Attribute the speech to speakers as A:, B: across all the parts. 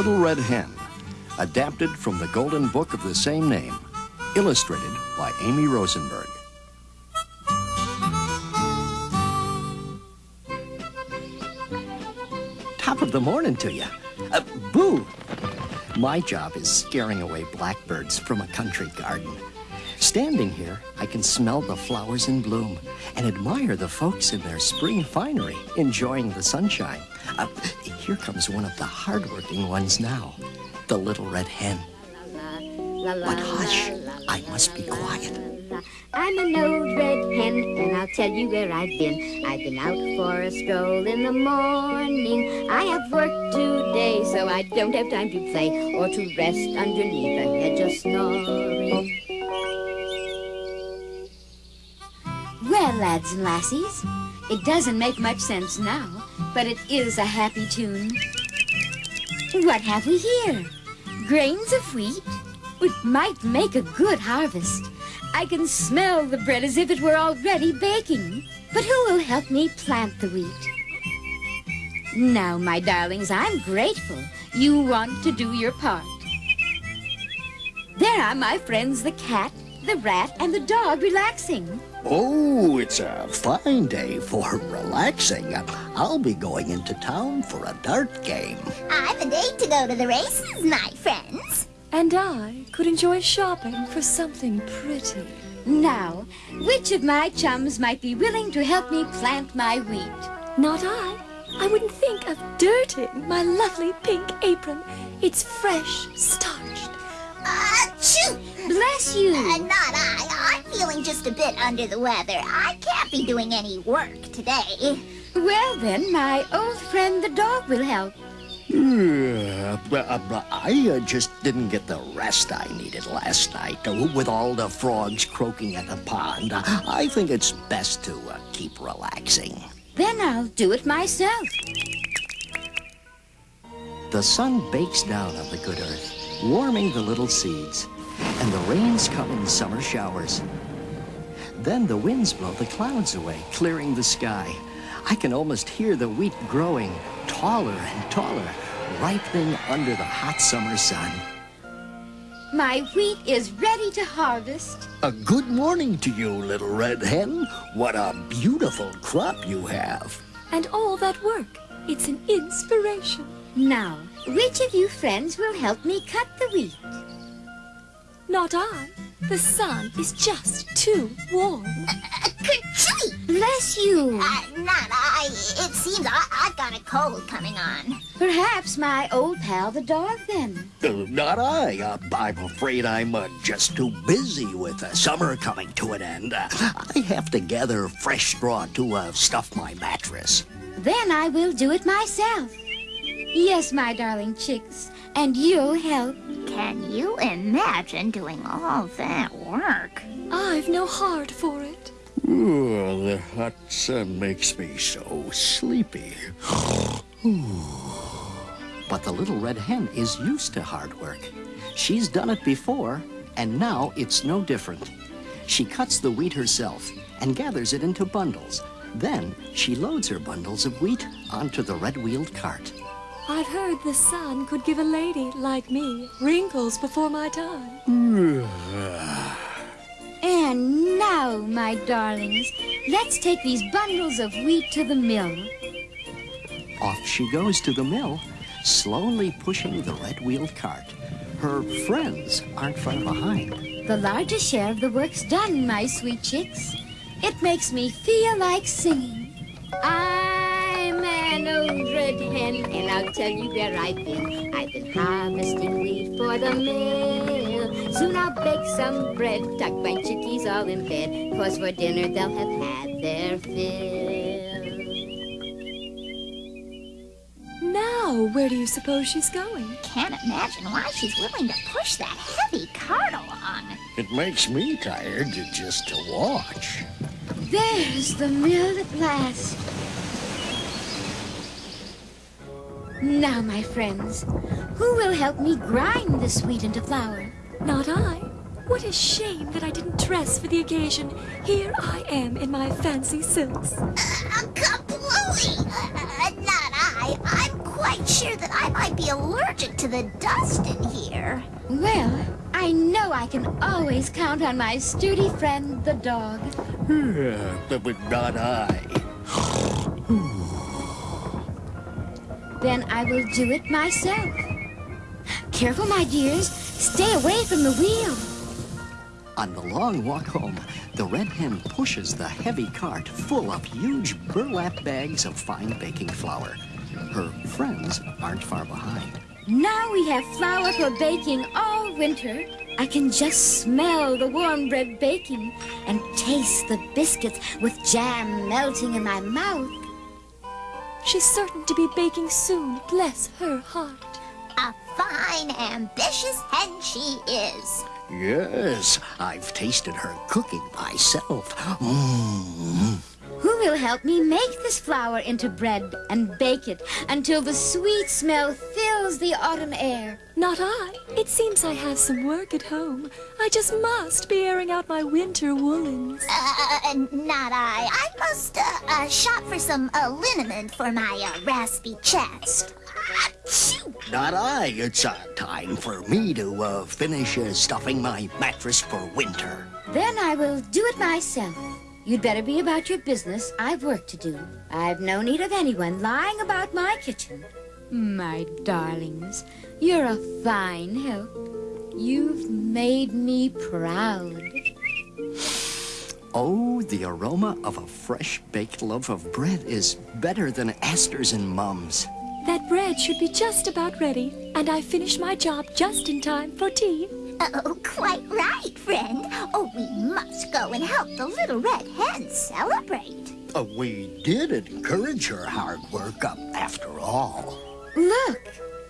A: Little Red Hen, adapted from the Golden Book of the same name, illustrated by Amy Rosenberg. Top of the morning to you. Uh, boo! My job is scaring away blackbirds from a country garden. Standing here, I can smell the flowers in bloom and admire the folks in their spring finery, enjoying the sunshine. Uh, here comes one of the hardworking ones now, the little red hen. But hush, I must be quiet.
B: I'm an old red hen, and I'll tell you where I've been. I've been out for a stroll in the morning. I have worked today, so I don't have time to play or to rest underneath a hedge of snoring. Well, lads and lassies, it doesn't make much sense now, but it is a happy tune. What have we here? Grains of wheat? It might make a good harvest. I can smell the bread as if it were already baking. But who will help me plant the wheat? Now, my darlings, I'm grateful. You want to do your part. There are my friends the cat, the rat, and the dog relaxing.
A: Oh, it's a fine day for relaxing. I'll be going into town for a dart game.
C: I've a date to go to the races, my friends.
D: And I could enjoy shopping for something pretty.
B: Now, which of my chums might be willing to help me plant my wheat?
D: Not I. I wouldn't think of dirting my lovely pink apron. It's fresh, starched.
C: Achoo!
B: Bless you.
C: Uh, not I. I'm feeling just a bit under the weather. I can't be doing any work today.
B: Well, then, my old friend the dog will help.
A: Yeah, but, uh, I uh, just didn't get the rest I needed last night uh, with all the frogs croaking at the pond. Uh, I think it's best to uh, keep relaxing.
B: Then I'll do it myself.
A: The sun bakes down on the good earth, warming the little seeds, and the rains come in summer showers. Then the winds blow the clouds away, clearing the sky. I can almost hear the wheat growing taller and taller, ripening under the hot summer sun.
B: My wheat is ready to harvest.
A: A good morning to you, little red hen. What a beautiful crop you have.
D: And all that work, it's an inspiration.
B: Now, which of you friends will help me cut the wheat?
D: Not I. The sun is just too warm.
C: Kerchee!
B: Bless you.
C: Uh, not I. It seems I, I've got a cold coming on.
B: Perhaps my old pal the dog then.
A: Uh, not I. Uh, I'm afraid I'm uh, just too busy with uh, summer coming to an end. Uh, I have to gather fresh straw to uh, stuff my mattress.
B: Then I will do it myself. Yes, my darling chicks, and you'll help.
C: Can you imagine doing all that work?
D: I've no heart for it.
A: Oh, the hot sun makes me so sleepy. but the little red hen is used to hard work. She's done it before, and now it's no different. She cuts the wheat herself and gathers it into bundles. Then she loads her bundles of wheat onto the red-wheeled cart.
D: I've heard the sun could give a lady like me wrinkles before my time.
B: And now, my darlings, let's take these bundles of wheat to the mill.
A: Off she goes to the mill, slowly pushing the red-wheeled cart. Her friends aren't far behind.
B: The largest share of the work's done, my sweet chicks. It makes me feel like singing. I'm an old red hen, and I'll tell you where I've been. I've been harvesting wheat for the mill. Soon I'll bake some bread, tuck my chickies all in bed, 'cause for dinner they'll have had their fill.
D: Now, where do you suppose she's going?
C: Can't imagine why she's willing to push that heavy cart along.
A: It makes me tired just to watch.
B: There's the mill at last. Now, my friends, who will help me grind this wheat into flour?
D: Not I. What a shame that I didn't dress for the occasion. Here I am in my fancy silks.
C: Uh, kaplooey! Uh, not I. I'm quite quite sure that I might be allergic to the dust in here.
B: Well, I know I can always count on my sturdy friend, the dog.
A: but not I.
B: Then I will do it myself. Careful, my dears. Stay away from the wheel.
A: On the long walk home, the red hen pushes the heavy cart full of huge burlap bags of fine baking flour. Her friends aren't far behind.
B: Now we have flour for baking all winter. I can just smell the warm bread baking and taste the biscuits with jam melting in my mouth.
D: She's certain to be baking soon, bless her heart.
C: A fine, ambitious hen she is.
A: Yes, I've tasted her cooking myself. Mmm.
B: Who will help me make this flour into bread and bake it until the sweet smell fills the autumn air?
D: Not I. It seems I have some work at home. I just must be airing out my winter woolens.
C: Uh, not I. I must, uh, uh shop for some uh, liniment for my, uh, raspy chest.
A: Not I. It's uh, time for me to uh, finish uh, stuffing my mattress for winter.
B: Then I will do it myself. You'd better be about your business. I've work to do. I've no need of anyone lying about my kitchen. My darlings, you're a fine help. You've made me proud.
A: Oh, the aroma of a fresh baked loaf of bread is better than asters and mums.
D: That bread should be just about ready, and I finished my job just in time for tea.
C: Oh, quite right, friend. Oh, we must go and help the little red hen celebrate.
A: Uh, we did encourage her hard work up after all.
B: Look,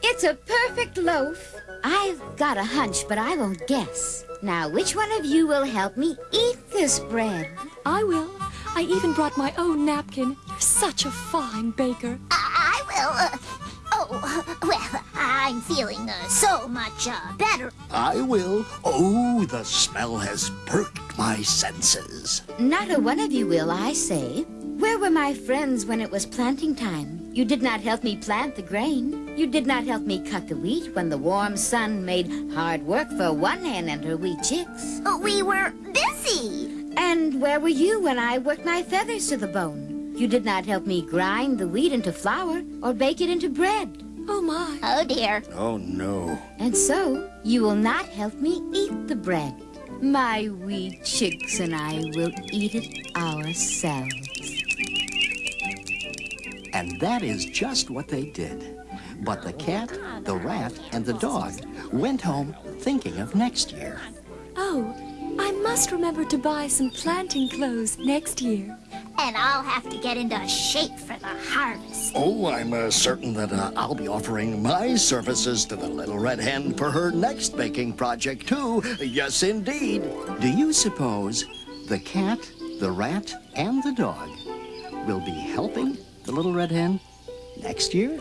B: it's a perfect loaf. I've got a hunch, but I won't guess. Now, which one of you will help me eat this bread?
D: I will. I even brought my own napkin. You're such a fine baker.
C: I, I will. Uh, oh, well, I'm feeling uh, so much uh, better.
A: I will. Oh, the smell has perked my senses.
B: Not a one of you will, I say. Where were my friends when it was planting time? You did not help me plant the grain. You did not help me cut the wheat when the warm sun made hard work for one hen and her wee chicks.
C: We were busy.
B: And where were you when I worked my feathers to the bone? You did not help me grind the wheat into flour or bake it into bread.
D: Oh, my.
C: Oh, dear.
A: Oh, no.
B: And so, you will not help me eat the bread. My wee chicks and I will eat it ourselves.
A: And that is just what they did. But the cat, the rat, and the dog went home thinking of next year.
D: Oh, I must remember to buy some planting clothes next year.
C: And I'll have to get into shape for the harvest.
A: Oh, I'm uh, certain that uh, I'll be offering my services to the little red hen for her next baking project, too. Yes, indeed. Do you suppose the cat, the rat, and the dog will be helping the little red hen next year?